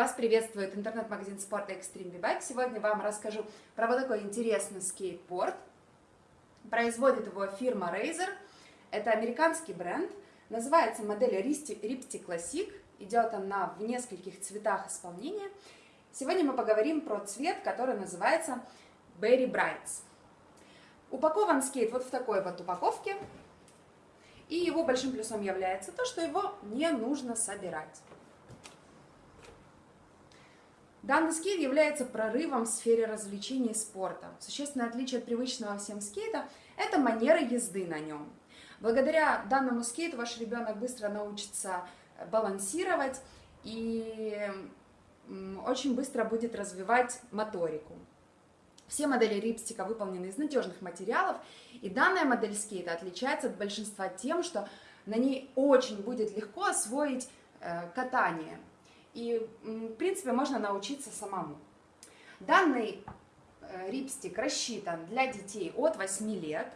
Вас приветствует интернет-магазин спорта Extreme B-Bike. Сегодня вам расскажу про вот такой интересный скейтборд. Производит его фирма Razer. Это американский бренд. Называется модель Ripsti Classic. Идет она в нескольких цветах исполнения. Сегодня мы поговорим про цвет, который называется Berry Brights. Упакован скейт вот в такой вот упаковке. И его большим плюсом является то, что его не нужно собирать. Данный скейт является прорывом в сфере развлечений и спорта. Существенное отличие от привычного всем скейта – это манера езды на нем. Благодаря данному скейту ваш ребенок быстро научится балансировать и очень быстро будет развивать моторику. Все модели рипстика выполнены из надежных материалов, и данная модель скейта отличается от большинства тем, что на ней очень будет легко освоить э, катание – и, в принципе, можно научиться самому. Данный э, рипстик рассчитан для детей от 8 лет.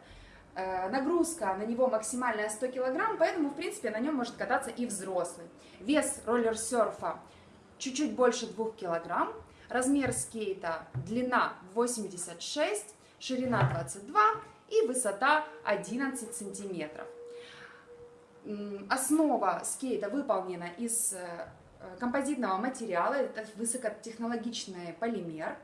Э, нагрузка на него максимальная 100 кг, поэтому, в принципе, на нем может кататься и взрослый. Вес роллер-серфа чуть-чуть больше 2 кг. Размер скейта длина 86, ширина 22 и высота 11 сантиметров. Основа скейта выполнена из э, композитного материала, это высокотехнологичный полимер.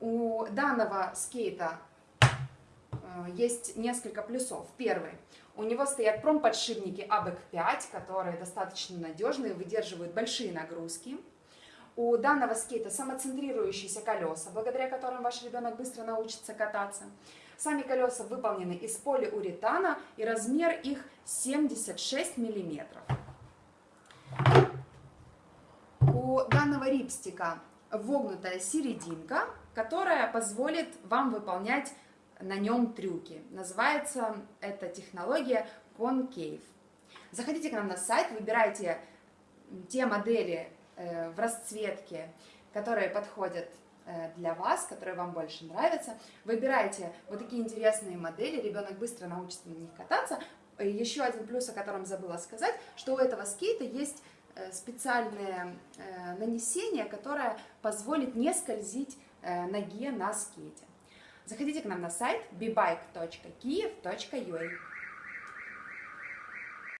У данного скейта э, есть несколько плюсов. Первый. У него стоят промподшипники ABEC 5, которые достаточно надежные, выдерживают большие нагрузки. У данного скейта самоцентрирующиеся колеса, благодаря которым ваш ребенок быстро научится кататься. Сами колеса выполнены из полиуретана и размер их 76 миллиметров. Данного рипстика вогнутая серединка, которая позволит вам выполнять на нем трюки. Называется эта технология Concave. Заходите к нам на сайт, выбирайте те модели э, в расцветке, которые подходят э, для вас, которые вам больше нравятся. Выбирайте вот такие интересные модели, ребенок быстро научится на них кататься. Еще один плюс, о котором забыла сказать, что у этого скейта есть Э, специальное э, нанесение, которое позволит не скользить э, ноге на скейте. Заходите к нам на сайт bebike.kiev.ua